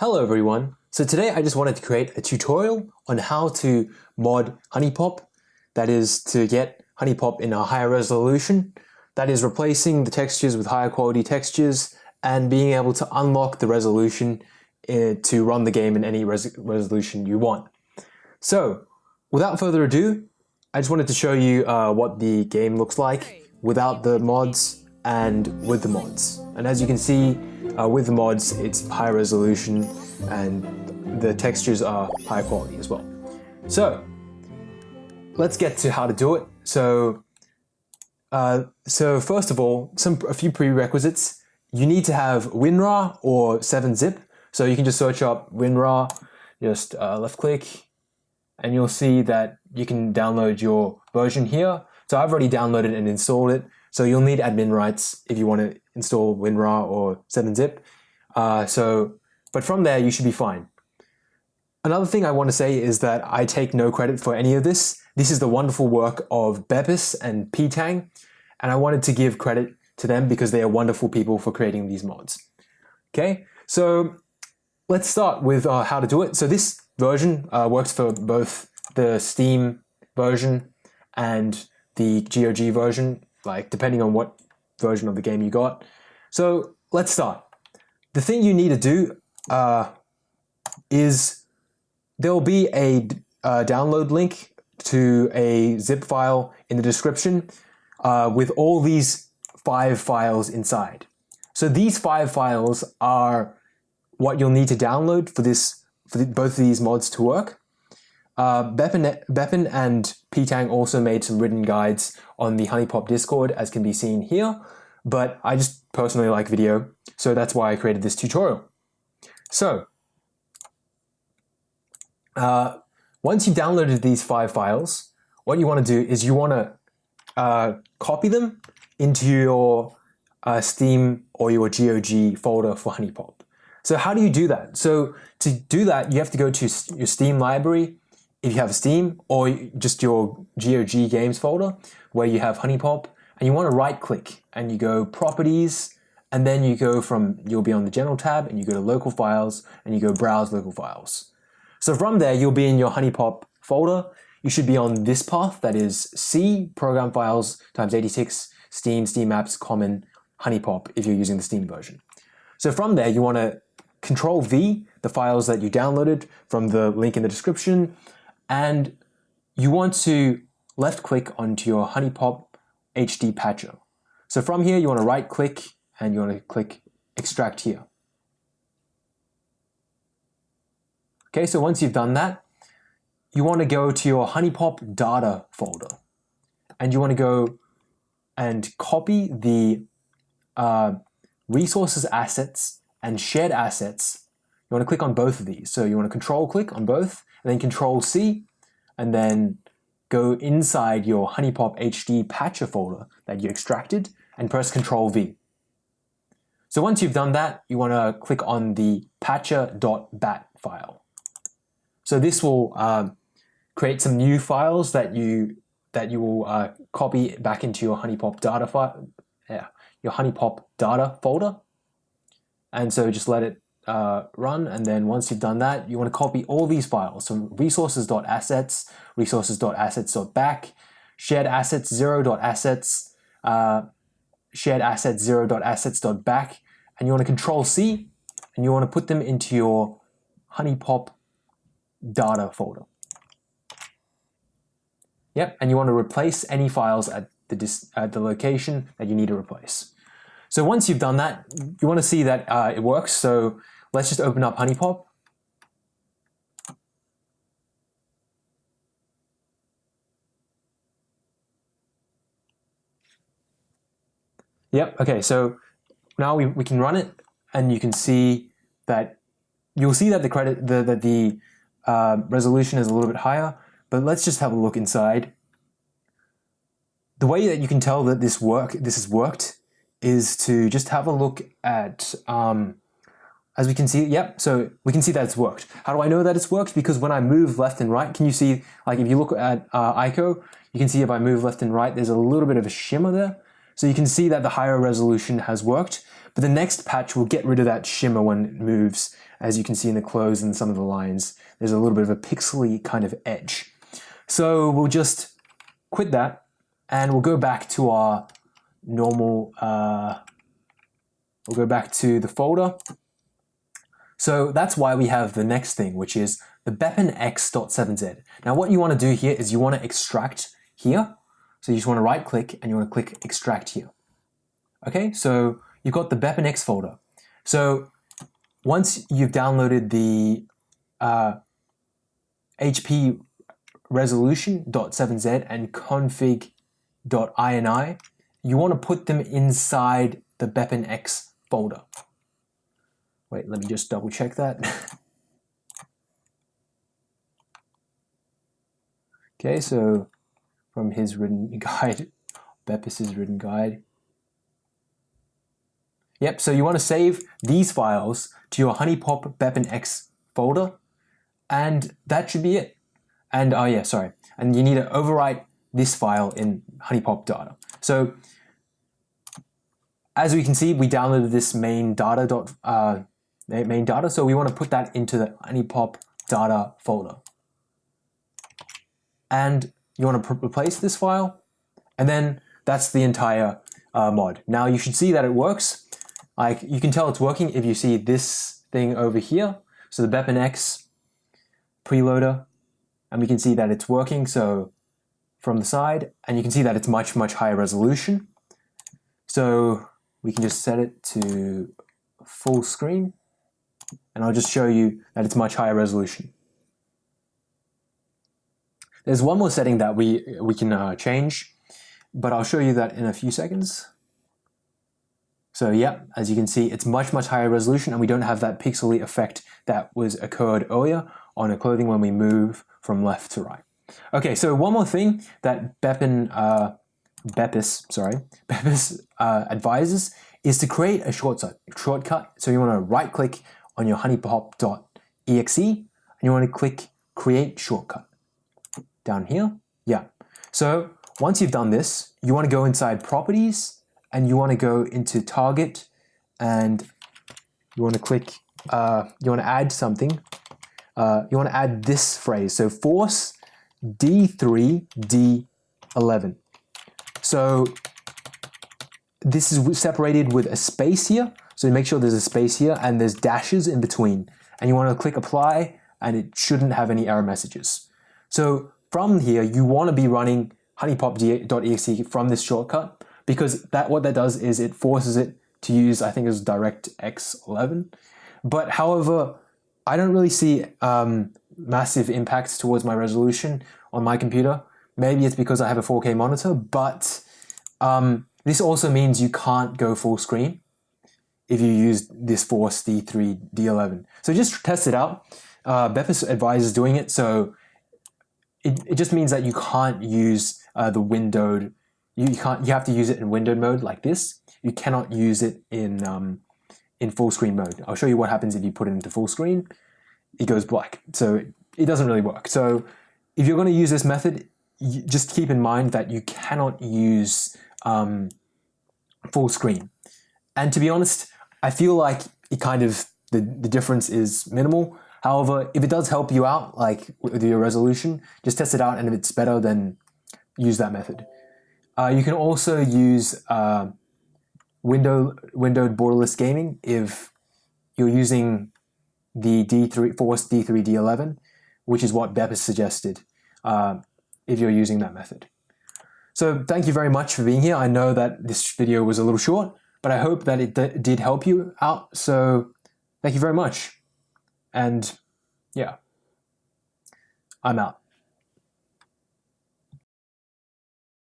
Hello everyone. So today I just wanted to create a tutorial on how to mod HuniePop, that is to get HuniePop in a higher resolution, that is replacing the textures with higher quality textures and being able to unlock the resolution uh, to run the game in any res resolution you want. So without further ado, I just wanted to show you uh, what the game looks like without the mods and with the mods. And as you can see, uh, with the mods, it's high resolution and the textures are high quality as well. So let's get to how to do it. So, uh, so first of all, some a few prerequisites. You need to have WinRAR or 7-zip. So you can just search up WinRAR, just uh, left click, and you'll see that you can download your version here. So I've already downloaded and installed it. So you'll need admin rights if you want to install WinRAR or 7-zip. Uh, so, but from there you should be fine. Another thing I want to say is that I take no credit for any of this. This is the wonderful work of Bepis and Ptang, and I wanted to give credit to them because they are wonderful people for creating these mods. Okay, so let's start with uh, how to do it. So this version uh, works for both the Steam version and the GOG version like depending on what version of the game you got. So let's start. The thing you need to do uh, is there will be a, a, download link to a zip file in the description uh, with all these five files inside. So these five files are what you'll need to download for this for the, both of these mods to work. Uh, and Petang also made some written guides on the HuniePop Discord, as can be seen here, but I just personally like video, so that's why I created this tutorial. So, uh, once you've downloaded these five files, what you want to do is you want to uh, copy them into your uh, Steam or your GOG folder for HuniePop. So how do you do that? So to do that, you have to go to your Steam library if you have Steam or just your GOG games folder where you have HuniePop and you want to right click and you go properties and then you go from, you'll be on the general tab and you go to local files and you go browse local files. So from there, you'll be in your HuniePop folder. You should be on this path that is C program files times 86 Steam, Steam apps, common, HuniePop if you're using the Steam version. So from there, you want to control V, the files that you downloaded from the link in the description, and you want to left click onto your HuniePop HD patcher. So from here, you want to right click and you want to click extract here. Okay, so once you've done that, you want to go to your HuniePop data folder and you want to go and copy the uh, resources assets and shared assets. You want to click on both of these. So you want to control click on both and then Control C, and then go inside your HuniePop HD patcher folder that you extracted and press Control V. So once you've done that, you want to click on the patcher.bat file. So this will uh, create some new files that you that you will uh, copy back into your HuniePop data file, yeah, your HuniePop data folder. And so just let it uh, run and then once you've done that you want to copy all these files. So resources.assets resources.assets.back shared assets 0.assets uh, shared assets 0.assets.back and you want to control C and you want to put them into your HuniePop data folder. Yep and you want to replace any files at the, at the location that you need to replace. So once you've done that, you want to see that uh, it works. So Let's just open up HuniePop. Yep, okay, so now we, we can run it and you can see that you'll see that the credit the, that the uh, resolution is a little bit higher, but let's just have a look inside. The way that you can tell that this work this has worked is to just have a look at um, as we can see, yep, so we can see that it's worked. How do I know that it's worked? Because when I move left and right, can you see, like if you look at uh, Aiko, you can see if I move left and right, there's a little bit of a shimmer there. So you can see that the higher resolution has worked, but the next patch will get rid of that shimmer when it moves. As you can see in the clothes and some of the lines, there's a little bit of a pixely kind of edge. So we'll just quit that and we'll go back to our normal, uh, we'll go back to the folder. So that's why we have the next thing, which is the BepInEx.7z. Now what you want to do here is you want to extract here. So you just want to right click and you want to click extract here. Okay, so you've got the BepInEx folder. So once you've downloaded the uh, HP resolution.7z and config.ini, you want to put them inside the BepInEx folder. Wait, let me just double check that. okay, so from his written guide, Bepis' written guide. Yep, so you want to save these files to your HuniePop BepInEx folder, and that should be it. And oh yeah, sorry. And you need to overwrite this file in HuniePop data. So as we can see, we downloaded this main data dot uh, main data, so we want to put that into the HuniePop data folder. And you want to replace this file, and then that's the entire uh, mod. Now you should see that it works. Like you can tell it's working if you see this thing over here. So the BepInEx preloader and we can see that it's working so from the side and you can see that it's much much higher resolution so we can just set it to full screen and I'll just show you that it's much higher resolution there's one more setting that we we can uh, change but I'll show you that in a few seconds so yeah, as you can see, it's much, much higher resolution and we don't have that pixely effect that was occurred earlier on a clothing when we move from left to right. Okay, so one more thing that Beppin, uh, Bepis, sorry, Bepis uh, advises is to create a shortcut. shortcut. So you want to right click on your HuniePop.exe and you want to click create shortcut down here. Yeah. So once you've done this, you want to go inside properties and you want to go into target and you want to click, uh, you want to add something uh, you want to add this phrase. So force D3, D11. So this is separated with a space here. So make sure there's a space here and there's dashes in between. And you want to click apply and it shouldn't have any error messages. So from here, you want to be running HuniePop.exe from this shortcut because that what that does is it forces it to use, I think it was DirectX 11. But however, I don't really see um, massive impacts towards my resolution on my computer. Maybe it's because I have a 4K monitor, but um, this also means you can't go full screen if you use this Force D3, D11. So just test it out. Uh, advises doing it, so it, it just means that you can't use uh, the windowed, you, you, can't, you have to use it in windowed mode like this. You cannot use it in um, in full screen mode. I'll show you what happens if you put it into full screen. It goes black. So it doesn't really work. So if you're going to use this method, just keep in mind that you cannot use um, full screen. And to be honest, I feel like it kind of, the, the difference is minimal. However, if it does help you out, like with your resolution, just test it out and if it's better, then use that method. Uh, you can also use uh, window windowed borderless gaming if you're using the D3 Force D3 D11, which is what Bepis suggested uh, if you're using that method. So thank you very much for being here. I know that this video was a little short, but I hope that it did help you out. So thank you very much. And yeah, I'm out.